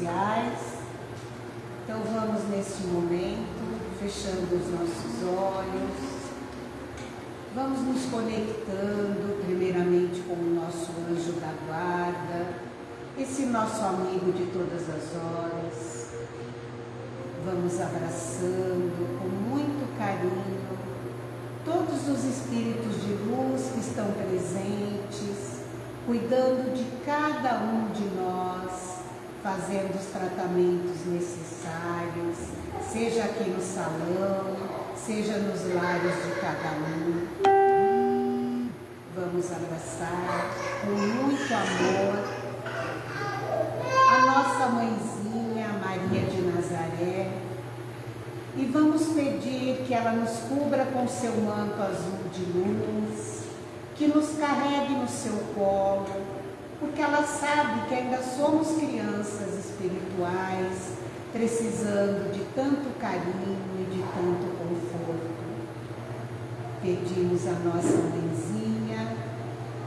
sociais. Então vamos neste momento, fechando os nossos olhos. Vamos nos conectando primeiramente com o nosso anjo da guarda, esse nosso amigo de todas as horas. Vamos abraçando com muito carinho todos os espíritos de luz que estão presentes, cuidando de cada um de nós, fazendo os tratamentos necessários, seja aqui no salão, seja nos lares de cada um. Vamos abraçar com muito amor a nossa mãezinha Maria de Nazaré e vamos pedir que ela nos cubra com seu manto azul de luz, que nos carregue no seu colo, porque ela sabe que ainda somos crianças espirituais, precisando de tanto carinho e de tanto conforto. Pedimos a nossa mãezinha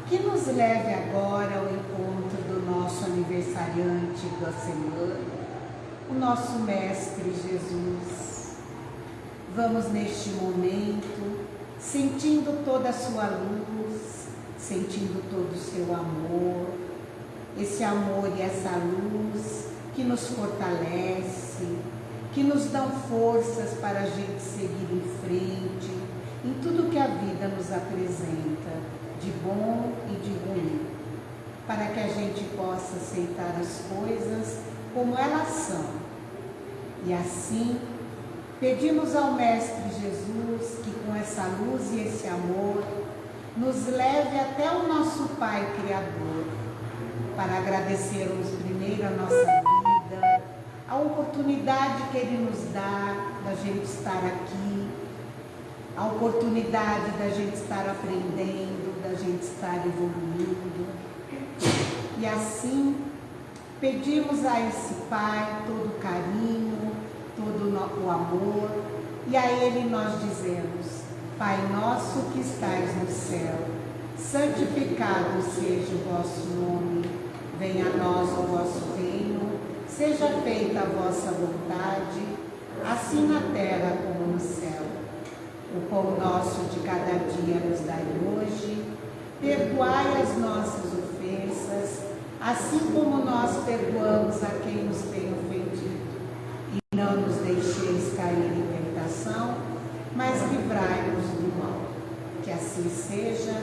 que nos leve agora ao encontro do nosso aniversariante da semana, o nosso Mestre Jesus. Vamos neste momento sentindo toda a sua luz, sentindo todo o seu amor, esse amor e essa luz que nos fortalece, que nos dão forças para a gente seguir em frente em tudo que a vida nos apresenta, de bom e de ruim, para que a gente possa aceitar as coisas como elas são. E assim, pedimos ao Mestre Jesus que com essa luz e esse amor nos leve até o nosso Pai Criador, para agradecermos primeiro a nossa vida, a oportunidade que Ele nos dá da gente estar aqui, a oportunidade da gente estar aprendendo, da gente estar evoluindo. E assim, pedimos a esse Pai todo o carinho, todo o amor, e a Ele nós dizemos, Pai nosso que estais no céu, santificado seja o vosso nome, venha a nós o vosso reino, seja feita a vossa vontade, assim na terra como no céu. O pão nosso de cada dia nos dai hoje, perdoai as nossas ofensas, assim como nós perdoamos a quem nos tem ofendido. E não nos deixeis cair em tentação, mas. Que assim seja,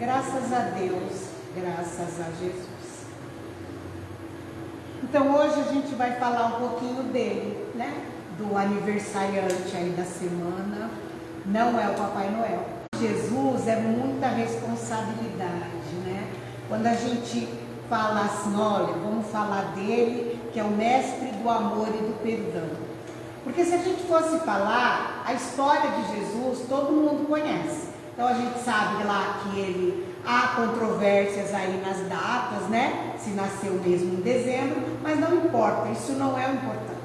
graças a Deus, graças a Jesus. Então hoje a gente vai falar um pouquinho dele, né? Do aniversariante aí da semana. Não é o Papai Noel. Jesus é muita responsabilidade, né? Quando a gente fala assim, olha, vamos falar dele, que é o mestre do amor e do perdão. Porque se a gente fosse falar, a história de Jesus todo mundo conhece. Então a gente sabe lá que ele há controvérsias aí nas datas, né? Se nasceu mesmo em dezembro, mas não importa, isso não é o importante.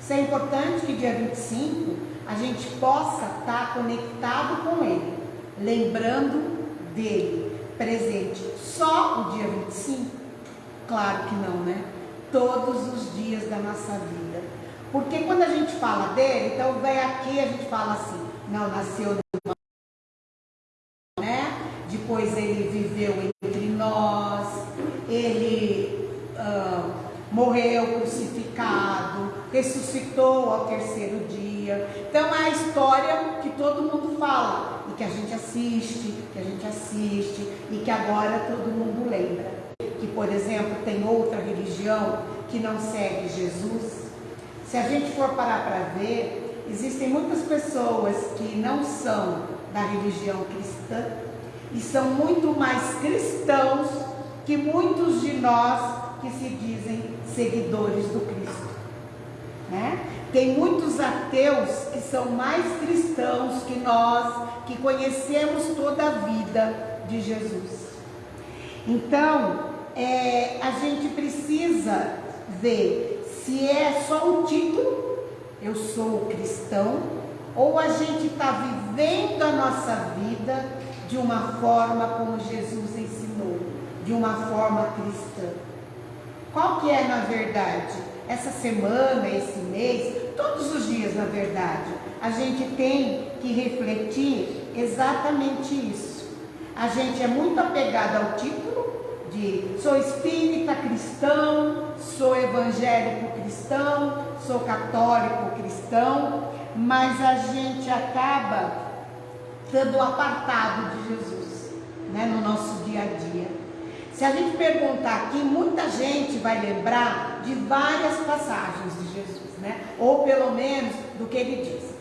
Isso é importante que dia 25 a gente possa estar conectado com ele, lembrando dele, presente. Só o dia 25? Claro que não, né? Todos os dias da nossa vida. Porque quando a gente fala dele, então vem aqui a gente fala assim, não, nasceu né? Depois ele viveu entre nós, ele uh, morreu crucificado, ressuscitou ao terceiro dia. Então é a história que todo mundo fala, e que a gente assiste, que a gente assiste, e que agora todo mundo lembra. Que, por exemplo, tem outra religião que não segue Jesus. Se a gente for parar para ver, existem muitas pessoas que não são da religião cristã e são muito mais cristãos que muitos de nós que se dizem seguidores do Cristo. Né? Tem muitos ateus que são mais cristãos que nós, que conhecemos toda a vida de Jesus. Então, é, a gente precisa ver se é só um título, eu sou cristão, ou a gente está vivendo a nossa vida de uma forma como Jesus ensinou, de uma forma cristã. Qual que é, na verdade, essa semana, esse mês, todos os dias, na verdade, a gente tem que refletir exatamente isso. A gente é muito apegado ao título de sou espírita cristão, sou evangélico cristão, sou católico cristão, mas a gente acaba estando apartado de Jesus né, no nosso dia a dia. Se a gente perguntar aqui, muita gente vai lembrar de várias passagens de Jesus, né? Ou pelo menos do que ele disse.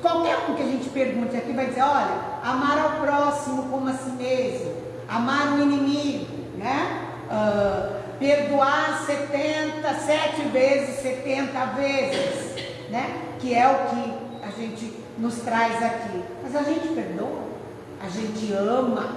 Qualquer um que a gente pergunte aqui vai dizer, olha, amar ao próximo como a si mesmo, amar o inimigo, né? Uh, perdoar 70, sete vezes, 70 vezes, né? Que é o que a gente nos traz aqui. Mas a gente perdoa, a gente ama,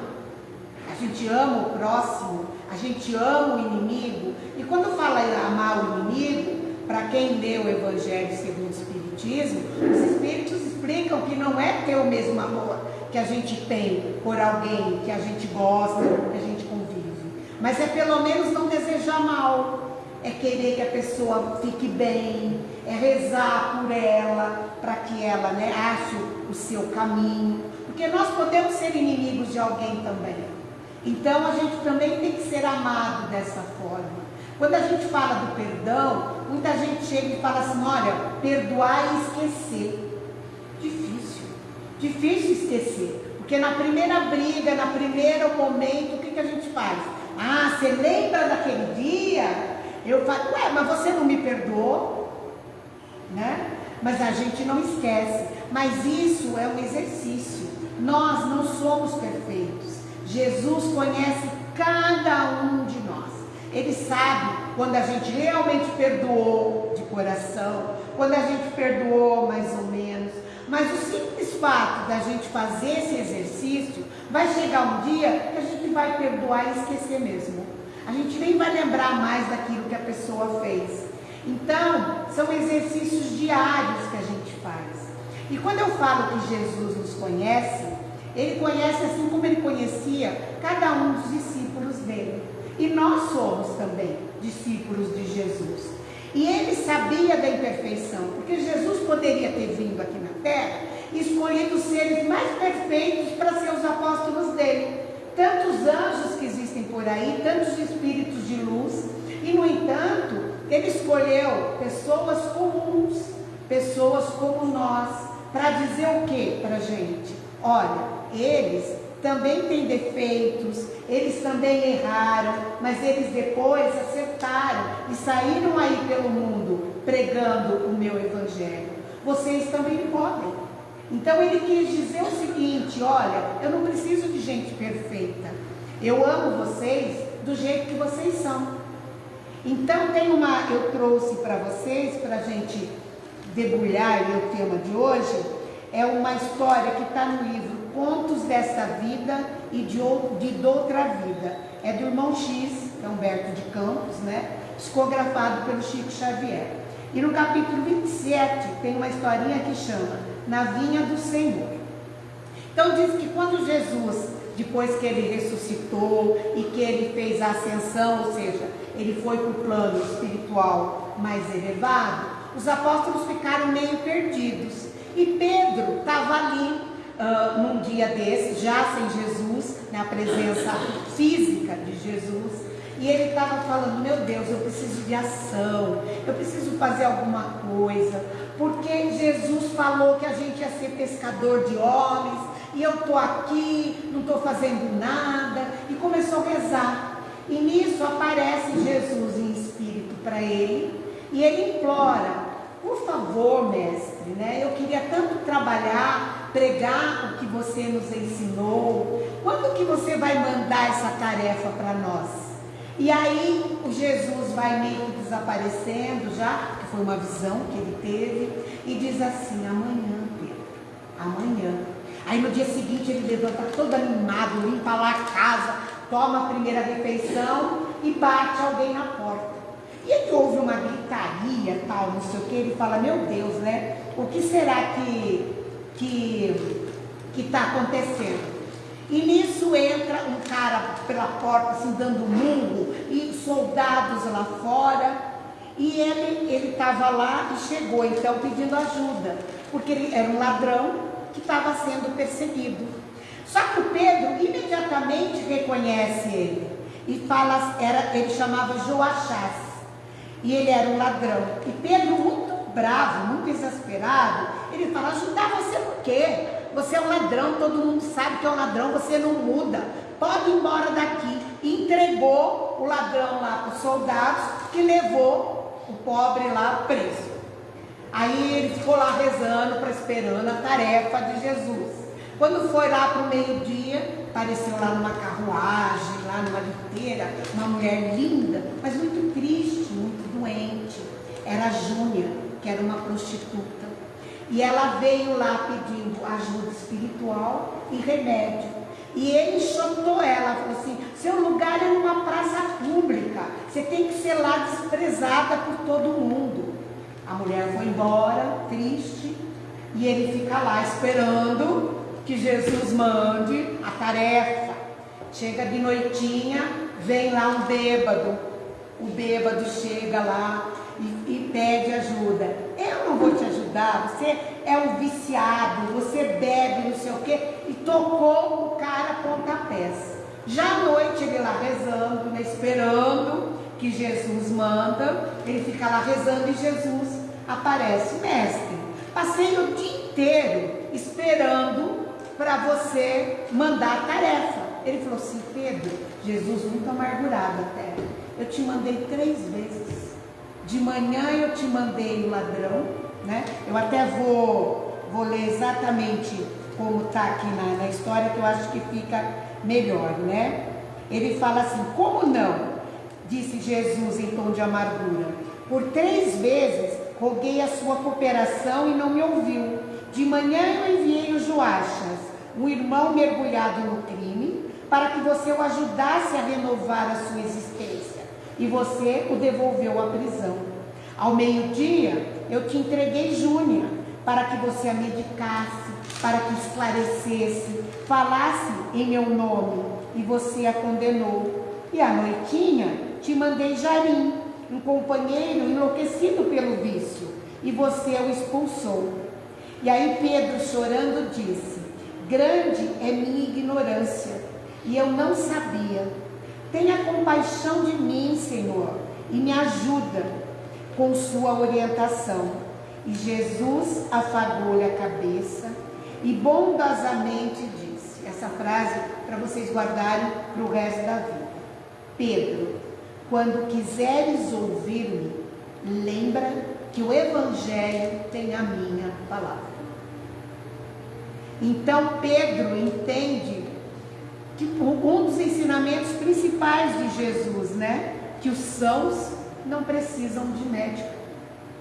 a gente ama o próximo, a gente ama o inimigo. E quando fala em amar o inimigo, para quem lê o Evangelho segundo o Espiritismo, os Espíritos explicam que não é ter o mesmo amor que a gente tem por alguém que a gente gosta, que a gente convive, mas é pelo menos não desejar mal, é querer que a pessoa fique bem, é rezar por ela, para que ela né, ache o seu caminho, porque nós podemos ser inimigos de alguém também. Então a gente também tem que ser amado dessa forma. Quando a gente fala do perdão, muita gente chega e fala assim: olha, perdoar e esquecer. Difícil, difícil esquecer. Porque na primeira briga, na primeiro momento, o que, que a gente faz? Ah, você lembra daquele dia? Eu falo, ué, mas você não me perdoou? Né? Mas a gente não esquece. Mas isso é um exercício. Nós não somos perfeitos. Jesus conhece cada um de nós. Ele sabe quando a gente realmente perdoou de coração, quando a gente perdoou mais ou menos. Mas o simples fato da gente fazer esse exercício, vai chegar um dia que a gente vai perdoar e esquecer mesmo. A gente nem vai lembrar mais daquilo que a pessoa fez. Então, são exercícios diários que a gente faz. E quando eu falo que Jesus nos conhece, ele conhece assim como ele conhecia cada um dos discípulos dele. E nós somos também discípulos de Jesus. E ele sabia da imperfeição, porque Jesus poderia ter vindo aqui na terra e escolhido os seres mais perfeitos para ser os apóstolos dele. Tantos anjos que existem por aí, tantos espíritos de luz, e no entanto, ele escolheu pessoas comuns, pessoas como nós, para dizer o que para a gente? Olha, eles também têm defeitos, eles também erraram, mas eles depois acertaram e saíram aí pelo mundo pregando o meu evangelho. Vocês também podem. Então ele quis dizer o seguinte: olha, eu não preciso de gente perfeita. Eu amo vocês do jeito que vocês são. Então tem uma, eu trouxe para vocês, para a gente debulhar o tema de hoje, é uma história que está no livro Contos desta Vida e de, de Outra Vida. É do irmão X, é Humberto de Campos, né? Psicografado pelo Chico Xavier. E no capítulo 27 tem uma historinha que chama Na Vinha do Senhor. Então diz que quando Jesus, depois que ele ressuscitou e que ele fez a ascensão, ou seja, ele foi para o plano espiritual mais elevado, os apóstolos ficaram meio perdidos. E Pedro estava ali uh, num dia desses, já sem Jesus, na presença física de Jesus. E ele estava falando: Meu Deus, eu preciso de ação, eu preciso fazer alguma coisa, porque Jesus falou que a gente ia ser pescador de homens, e eu estou aqui, não estou fazendo nada. E começou a rezar. E nisso aparece Jesus em espírito para ele, e ele implora: Por favor, mestre, né? eu queria tanto trabalhar pregar o que você nos ensinou? Quando que você vai mandar essa tarefa para nós? E aí o Jesus vai meio desaparecendo já, que foi uma visão que ele teve, e diz assim, amanhã, Pedro, amanhã. Aí no dia seguinte ele levanta todo animado, limpa lá a casa, toma a primeira refeição e bate alguém na porta. E ele ouve uma gritaria, tal, não sei o que, ele fala, meu Deus, né? O que será que que está acontecendo. E nisso entra um cara pela porta, assim, dando murro, e soldados lá fora. E ele estava lá e chegou então pedindo ajuda, porque ele era um ladrão que estava sendo perseguido. Só que o Pedro imediatamente reconhece ele e fala, era, ele chamava Joachás, e ele era um ladrão. E Pedro, muito bravo, muito exasperado, ele fala: ajudar você por quê? Você é um ladrão, todo mundo sabe que é um ladrão, você não muda. Pode ir embora daqui. Entregou o ladrão lá para os soldados que levou o pobre lá preso. Aí ele ficou lá rezando, para esperando a tarefa de Jesus. Quando foi lá para o meio-dia, apareceu lá numa carruagem, lá numa liteira, uma mulher linda, mas muito triste, muito doente. Era a Júnia, que era uma prostituta. E ela veio lá pedindo ajuda espiritual e remédio. E ele chotou ela, falou assim: seu lugar é numa praça pública, você tem que ser lá desprezada por todo mundo. A mulher foi embora, triste, e ele fica lá esperando que Jesus mande a tarefa. Chega de noitinha, vem lá um bêbado. O bêbado chega lá e, e pede ajuda. Eu não vou te ajudar, você é um viciado, você bebe, não sei o quê, e tocou o cara pontapés. Já à noite ele lá rezando, né, esperando que Jesus manda, ele fica lá rezando e Jesus aparece, mestre. Passei o dia inteiro esperando para você mandar a tarefa. Ele falou assim, Pedro, Jesus muito amargurado até. Eu te mandei três vezes. De manhã eu te mandei o ladrão, né? Eu até vou, vou ler exatamente como está aqui na, na história, que eu acho que fica melhor, né? Ele fala assim, como não? Disse Jesus em tom de amargura. Por três vezes roguei a sua cooperação e não me ouviu. De manhã eu enviei o Joachas, um irmão mergulhado no crime, para que você o ajudasse a renovar a sua existência. E você o devolveu à prisão. Ao meio-dia, eu te entreguei Júnia, para que você a medicasse, para que esclarecesse, falasse em meu nome, e você a condenou. E à noitinha, te mandei Jarim, um companheiro enlouquecido pelo vício, e você o expulsou. E aí Pedro, chorando, disse: Grande é minha ignorância, e eu não sabia. Tenha compaixão de mim, Senhor, e me ajuda com sua orientação. E Jesus afagou-lhe a cabeça e bondosamente disse: essa frase para vocês guardarem para o resto da vida. Pedro, quando quiseres ouvir-me, lembra que o Evangelho tem a minha palavra. Então Pedro entende que um dos ensinamentos principais de Jesus, né? Que os sãos não precisam de médico,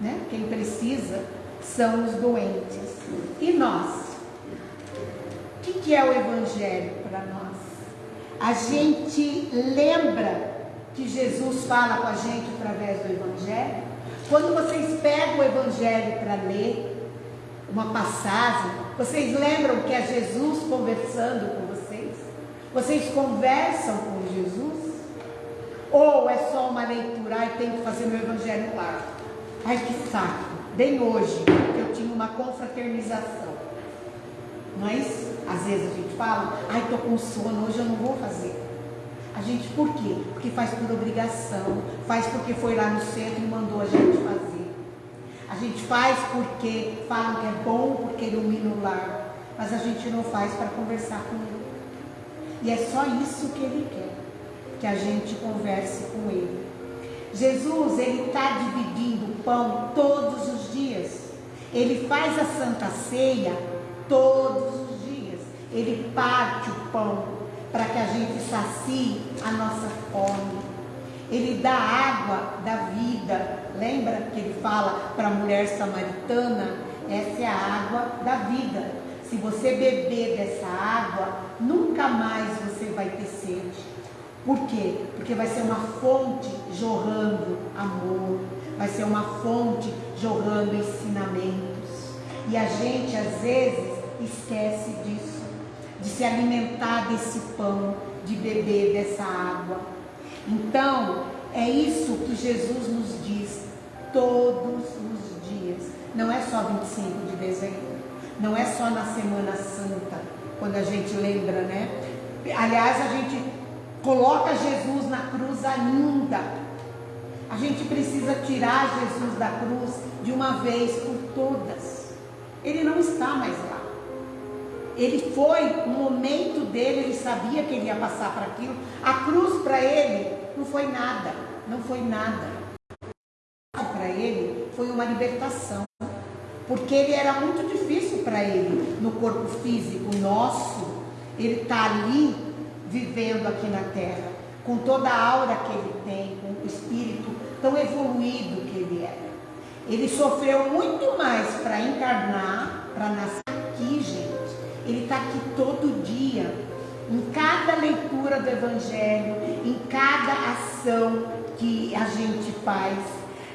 né? Quem precisa são os doentes. E nós? O que, que é o Evangelho para nós? A gente lembra que Jesus fala com a gente através do Evangelho? Quando vocês pegam o Evangelho para ler, uma passagem, vocês lembram que é Jesus conversando com vocês? Vocês conversam com Jesus? Ou é só uma leitura e tem que fazer meu evangelho lá? Ai que saco! Bem hoje que eu tinha uma confraternização. Mas às vezes a gente fala, ai tô com sono, hoje eu não vou fazer. A gente por quê? Porque faz por obrigação, faz porque foi lá no centro e mandou a gente fazer. A gente faz porque falam que é bom, porque ilumina o lar, mas a gente não faz para conversar com ele. E é só isso que ele quer, que a gente converse com ele. Jesus, ele está dividindo o pão todos os dias. Ele faz a santa ceia todos os dias. Ele parte o pão para que a gente sacie a nossa fome. Ele dá água da vida. Lembra que ele fala para a mulher samaritana? Essa é a água da vida. Se você beber dessa água, nunca mais você vai ter sede. Por quê? Porque vai ser uma fonte jorrando amor, vai ser uma fonte jorrando ensinamentos. E a gente às vezes esquece disso, de se alimentar desse pão, de beber dessa água. Então, é isso que Jesus nos diz. todos os dias. Não é só 25 de dezembro, não é só na Semana Santa, quando a gente lembra, né? Aliás, a gente coloca Jesus na cruz ainda. A gente precisa tirar Jesus da cruz de uma vez por todas. Ele não está mais lá. Ele foi, o momento dele, ele sabia que ele ia passar para aquilo. A cruz para ele não foi nada, não foi nada. Para ele foi uma libertação, porque ele era muito difícil para ele no corpo físico nosso. Ele está ali vivendo aqui na terra, com toda a aura que ele tem, com o espírito tão evoluído que ele era. Ele sofreu muito mais para encarnar, para nascer aqui, gente ele está aqui todo dia, em cada leitura do Evangelho, em cada ação que a gente faz.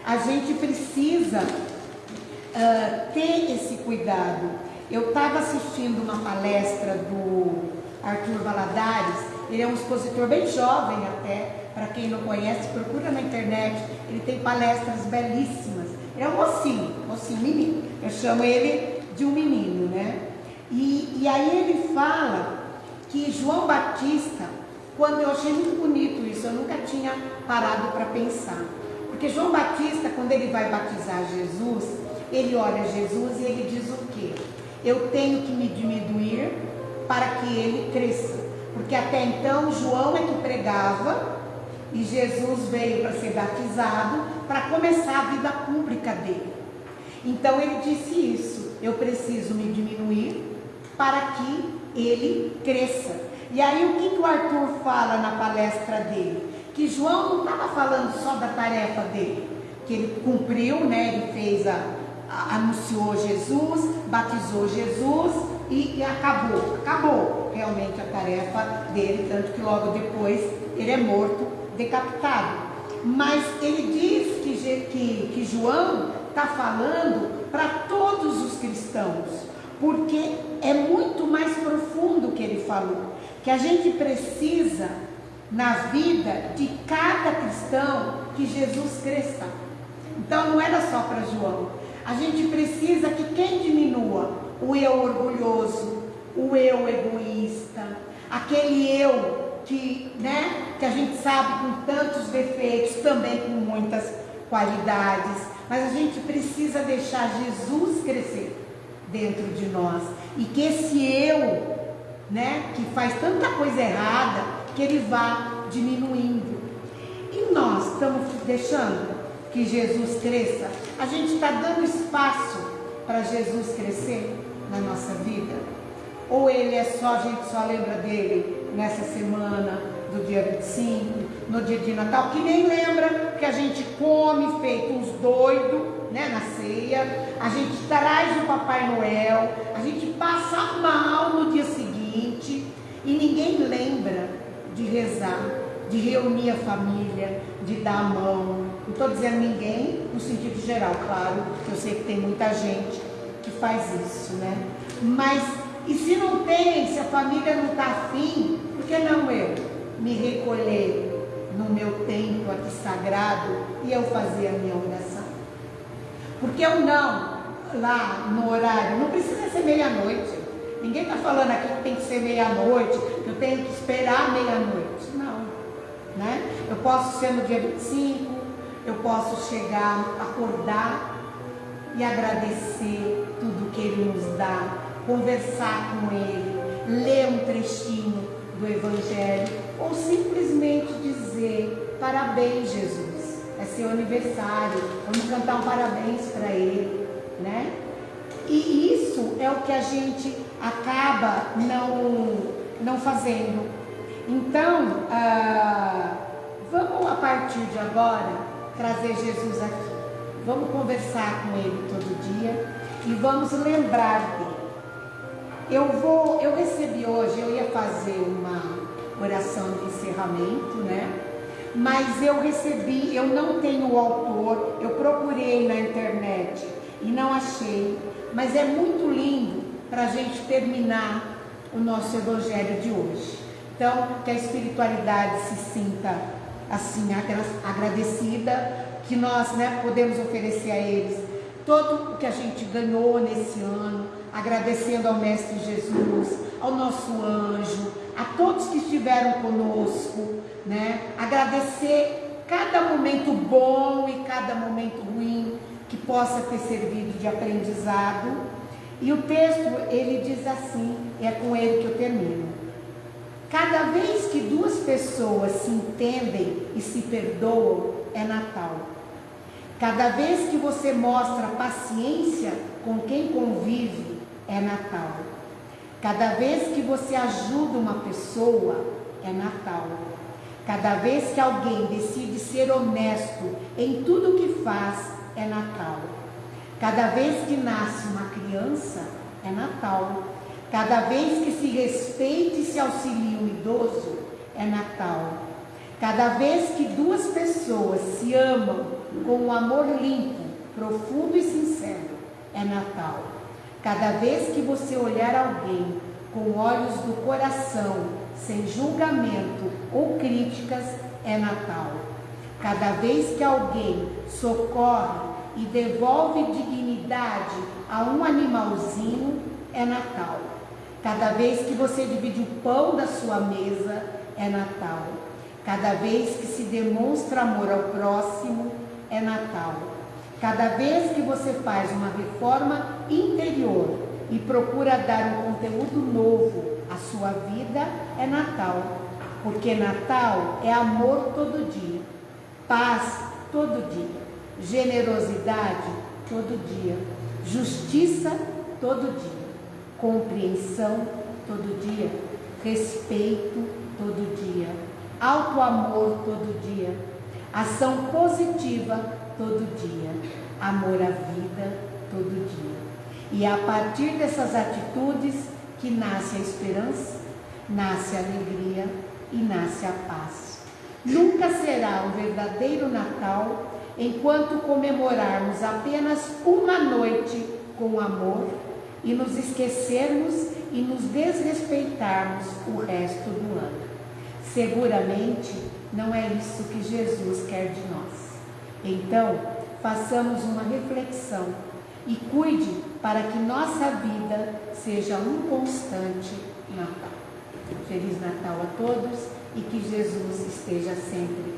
A gente precisa uh, ter esse cuidado. Eu estava assistindo uma palestra do Arthur Valadares, ele é um expositor bem jovem até, para quem não conhece, procura na internet, ele tem palestras belíssimas. Ele é um mocinho, mocinho, menino. Eu chamo ele de um menino, né? E, e aí ele fala que João Batista, quando eu achei muito bonito isso, eu nunca tinha parado para pensar. Porque João Batista, quando ele vai batizar Jesus, ele olha Jesus e ele diz o quê? Eu tenho que me diminuir para que ele cresça. Porque até então João é que pregava e Jesus veio para ser batizado para começar a vida pública dele. Então ele disse isso: eu preciso me diminuir para que ele cresça. E aí o que, que o Arthur fala na palestra dele? Que João não estava falando só da tarefa dele, que ele cumpriu, né? Ele fez a, anunciou Jesus, batizou Jesus e, e acabou. Acabou realmente a tarefa dele, tanto que logo depois ele é morto, decapitado. Mas ele diz que, que, que João está falando para todos os cristãos porque é muito mais profundo o que ele falou, que a gente precisa na vida de cada cristão que Jesus cresça. Então não era só para João. A gente precisa que quem diminua o eu orgulhoso, o eu egoísta, aquele eu que, né, que a gente sabe com tantos defeitos, também com muitas qualidades, mas a gente precisa deixar Jesus crescer dentro de nós. E que esse eu, né, que faz tanta coisa errada, que ele vá diminuindo. E nós estamos deixando que Jesus cresça? A gente está dando espaço para Jesus crescer na nossa vida? Ou ele é só, a gente só lembra dele nessa semana do dia 25, no dia de Natal, que nem lembra que a gente come feito uns doidos né, na ceia, a gente traz o Papai Noel, a gente passa mal no dia seguinte e ninguém lembra de rezar, de reunir a família, de dar a mão. Não estou dizendo ninguém no sentido geral, claro, eu sei que tem muita gente que faz isso, né? Mas, e se não tem, se a família não está afim, por que não eu me recolher no meu templo aqui sagrado e eu fazer a minha oração? Porque o não, lá no horário, não precisa ser meia-noite. Ninguém está falando aqui que tem que ser meia-noite, que eu tenho que esperar meia-noite. Né? Eu posso ser no dia 25, eu posso chegar, acordar e agradecer tudo que Ele nos dá, conversar com Ele, ler um trechinho do Evangelho, ou simplesmente dizer parabéns, Jesus é seu aniversário, vamos cantar um parabéns para ele, né? E isso é o que a gente acaba não, não fazendo. Então, ah, vamos a partir de agora trazer Jesus aqui. Vamos conversar com ele todo dia e vamos lembrar dele. Eu vou, eu recebi hoje, eu ia fazer uma oração de encerramento, né? mas eu recebi, eu não tenho o autor, eu procurei na internet e não achei, mas é muito lindo para a gente terminar o nosso evangelho de hoje. Então, que a espiritualidade se sinta assim agradecida, que nós né, podemos oferecer a eles, todo o que a gente ganhou nesse ano, agradecendo ao Mestre Jesus, ao nosso anjo, a todos que estiveram conosco, né? Agradecer cada momento bom e cada momento ruim que possa ter servido de aprendizado. E o texto ele diz assim, é com ele que eu termino. Cada vez que duas pessoas se entendem e se perdoam, é Natal. Cada vez que você mostra paciência com quem convive, é Natal. Cada vez que você ajuda uma pessoa, é Natal. Cada vez que alguém decide ser honesto em tudo que faz, é Natal. Cada vez que nasce uma criança, é Natal. Cada vez que se respeita e se auxilia um idoso, é Natal. Cada vez que duas pessoas se amam com um amor limpo, profundo e sincero, é Natal. Cada vez que você olhar alguém com olhos do coração, sem julgamento ou críticas, é Natal. Cada vez que alguém socorre e devolve dignidade a um animalzinho, é Natal. Cada vez que você divide o pão da sua mesa, é Natal. Cada vez que se demonstra amor ao próximo, é Natal. Cada vez que você faz uma reforma interior e procura dar um conteúdo novo à sua vida, é Natal. Porque Natal é amor todo dia, paz todo dia, generosidade todo dia, justiça todo dia compreensão todo dia, respeito todo dia, alto amor todo dia, ação positiva todo dia, amor à vida todo dia. E é a partir dessas atitudes que nasce a esperança, nasce a alegria e nasce a paz. Nunca será um verdadeiro Natal enquanto comemorarmos apenas uma noite com amor e nos esquecermos e nos desrespeitarmos o resto do ano. Seguramente não é isso que Jesus quer de nós. Então, façamos uma reflexão e cuide para que nossa vida seja um constante Natal. Feliz Natal a todos e que Jesus esteja sempre